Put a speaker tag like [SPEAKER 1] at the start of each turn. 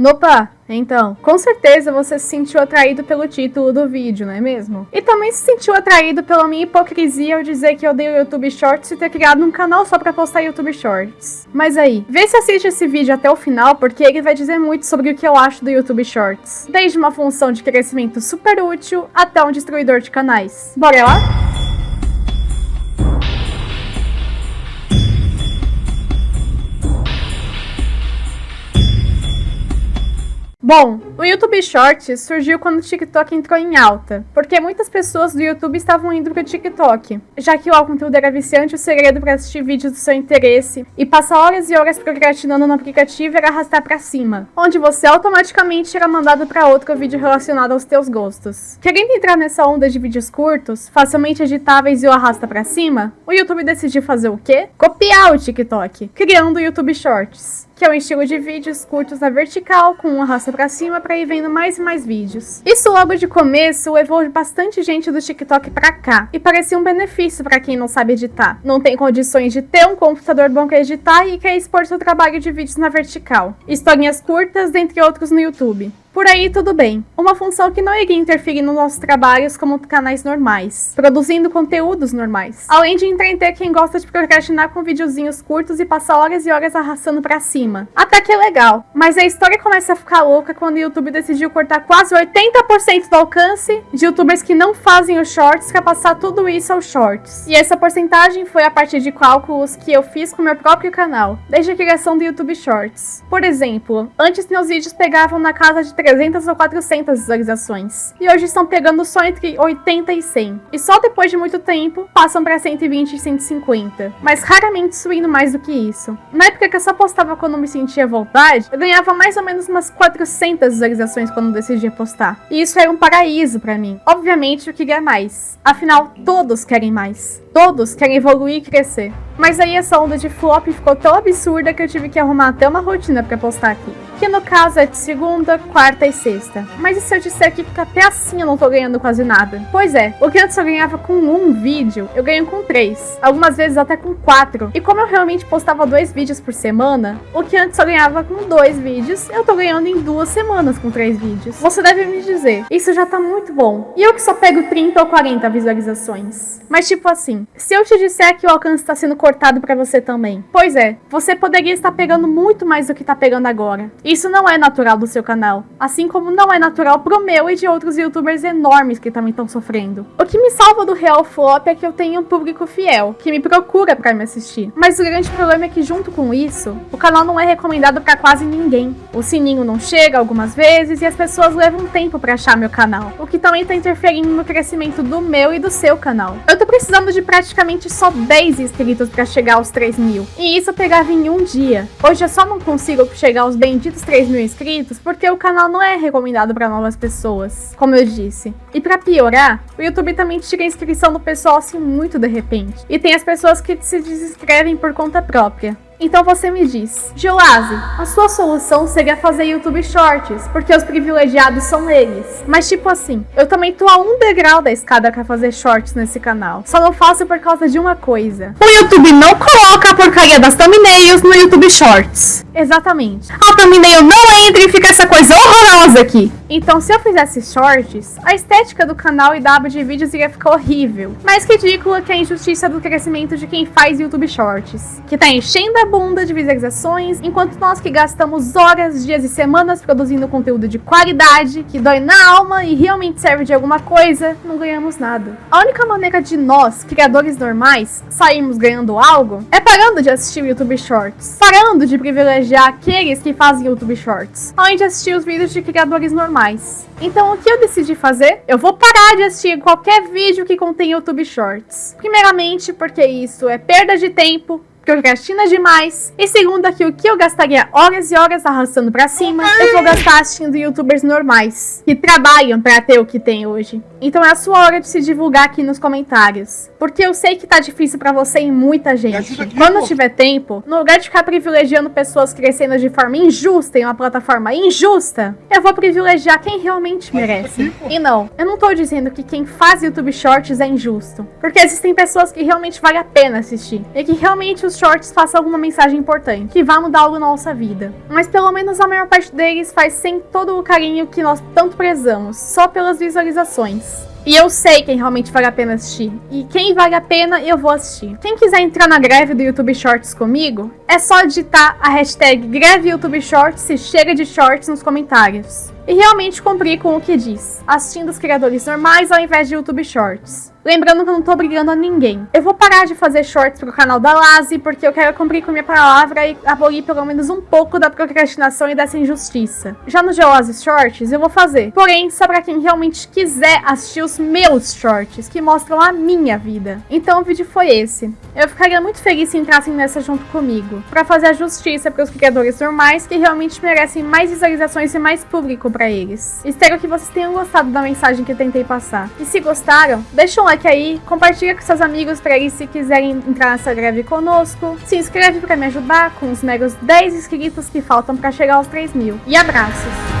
[SPEAKER 1] Nopa, então, com certeza você se sentiu atraído pelo título do vídeo, não é mesmo? E também se sentiu atraído pela minha hipocrisia ao dizer que eu odeio YouTube Shorts e ter criado um canal só pra postar YouTube Shorts. Mas aí, vê se assiste esse vídeo até o final, porque ele vai dizer muito sobre o que eu acho do YouTube Shorts. Desde uma função de crescimento super útil, até um destruidor de canais. Bora lá? Bom, o YouTube Shorts surgiu quando o TikTok entrou em alta, porque muitas pessoas do YouTube estavam indo pro TikTok, já que o conteúdo era viciante, o segredo para assistir vídeos do seu interesse e passar horas e horas procrastinando no aplicativo era arrastar para cima, onde você automaticamente era mandado para outro vídeo relacionado aos teus gostos. Querendo entrar nessa onda de vídeos curtos, facilmente editáveis e o arrasta para cima, o YouTube decidiu fazer o quê? Copiar o TikTok, criando o YouTube Shorts que é um estilo de vídeos curtos na vertical, com uma raça pra cima pra ir vendo mais e mais vídeos. Isso logo de começo levou bastante gente do TikTok pra cá, e parecia um benefício pra quem não sabe editar. Não tem condições de ter um computador bom pra editar e quer expor seu trabalho de vídeos na vertical. Historinhas curtas, dentre outros no YouTube. Por aí tudo bem. Uma função que não iria interferir nos nossos trabalhos como canais normais, produzindo conteúdos normais. Além de entreter quem gosta de procrastinar com videozinhos curtos e passar horas e horas arrastando pra cima. Até que é legal. Mas a história começa a ficar louca quando o YouTube decidiu cortar quase 80% do alcance de youtubers que não fazem os shorts para passar tudo isso aos shorts. E essa porcentagem foi a partir de cálculos que eu fiz com meu próprio canal, desde a criação do YouTube Shorts. Por exemplo, antes meus vídeos pegavam na casa de 300 ou 400 visualizações. E hoje estão pegando só entre 80 e 100. E só depois de muito tempo, passam para 120 e 150. Mas raramente subindo mais do que isso. Na época que eu só postava quando me sentia vontade, eu ganhava mais ou menos umas 400 visualizações quando decidia postar. E isso era um paraíso para mim. Obviamente eu queria mais. Afinal, todos querem mais. Todos querem evoluir e crescer. Mas aí essa onda de flop ficou tão absurda que eu tive que arrumar até uma rotina para postar aqui. Que no caso é de segunda, quarta e sexta. Mas e se eu disser que até assim eu não tô ganhando quase nada? Pois é, o que antes eu ganhava com um vídeo, eu ganho com três. Algumas vezes até com quatro. E como eu realmente postava dois vídeos por semana, o que antes eu ganhava com dois vídeos, eu tô ganhando em duas semanas com três vídeos. Você deve me dizer, isso já tá muito bom. E eu que só pego 30 ou 40 visualizações. Mas tipo assim, se eu te disser que o alcance está sendo cortado para você também. Pois é, você poderia estar pegando muito mais do que está pegando agora. Isso não é natural do seu canal, assim como não é natural pro meu e de outros youtubers enormes que também estão sofrendo. O que me salva do real flop é que eu tenho um público fiel, que me procura para me assistir. Mas o grande problema é que junto com isso, o canal não é recomendado para quase ninguém. O sininho não chega algumas vezes e as pessoas levam tempo para achar meu canal, o que também está interferindo no crescimento do meu e do seu canal. Eu tô precisando de praticamente só 10 inscritos para chegar aos 3 mil, e isso eu pegava em um dia. Hoje eu só não consigo chegar aos benditos 3 mil inscritos porque o canal não é recomendado para novas pessoas, como eu disse. E para piorar, o YouTube também tira a inscrição do pessoal assim muito de repente. E tem as pessoas que se desinscrevem por conta própria. Então você me diz, Joase, a sua solução seria fazer YouTube Shorts, porque os privilegiados são eles. Mas tipo assim, eu também tô a um degrau da escada pra fazer shorts nesse canal. Só não faço por causa de uma coisa. O YouTube não coloca a porcaria das thumbnails no YouTube Shorts. Exatamente. A thumbnail não entra e fica essa coisa horrorosa aqui. Então se eu fizesse shorts, a estética do canal e da aba de vídeos iria ficar horrível. Mais ridícula que a injustiça do crescimento de quem faz YouTube Shorts, que tá enchendo a bunda de visualizações, enquanto nós que gastamos horas, dias e semanas produzindo conteúdo de qualidade, que dói na alma e realmente serve de alguma coisa, não ganhamos nada. A única maneira de nós, criadores normais, sairmos ganhando algo, é parando de assistir YouTube Shorts, parando de privilegiar aqueles que fazem YouTube Shorts, além de assistir os vídeos de criadores normais. Então o que eu decidi fazer? Eu vou parar de assistir qualquer vídeo que contém YouTube Shorts. Primeiramente porque isso é perda de tempo, procrastina demais. E segunda, que o que eu gastaria horas e horas arrastando pra cima, eu vou gastar assistindo youtubers normais, que trabalham pra ter o que tem hoje. Então é a sua hora de se divulgar aqui nos comentários. Porque eu sei que tá difícil pra você e muita gente. Quando tiver tempo, no lugar de ficar privilegiando pessoas crescendo de forma injusta em uma plataforma injusta, eu vou privilegiar quem realmente merece. E não, eu não tô dizendo que quem faz YouTube Shorts é injusto. Porque existem pessoas que realmente vale a pena assistir. E que realmente os shorts façam alguma mensagem importante, que vá mudar algo na nossa vida. Mas pelo menos a maior parte deles faz sem todo o carinho que nós tanto prezamos, só pelas visualizações. E eu sei quem realmente vale a pena assistir. E quem vale a pena, eu vou assistir. Quem quiser entrar na greve do YouTube Shorts comigo, é só digitar a hashtag greve YouTube Shorts e chega de shorts nos comentários. E realmente cumprir com o que diz, assistindo os criadores normais ao invés de YouTube Shorts. Lembrando que eu não tô obrigando a ninguém. Eu vou parar de fazer shorts pro canal da Lazi, porque eu quero cumprir com minha palavra e abolir pelo menos um pouco da procrastinação e dessa injustiça. Já no Geoase Shorts, eu vou fazer. Porém, só pra quem realmente quiser assistir os meus shorts, que mostram a minha vida. Então o vídeo foi esse. Eu ficaria muito feliz se entrassem nessa junto comigo, pra fazer a justiça pros criadores normais que realmente merecem mais visualizações e mais público pra eles. Espero que vocês tenham gostado da mensagem que tentei passar. E se gostaram, deixa um like aí, compartilha com seus amigos para eles se quiserem entrar nessa greve conosco. Se inscreve para me ajudar com os meros 10 inscritos que faltam para chegar aos 3 mil. E abraços!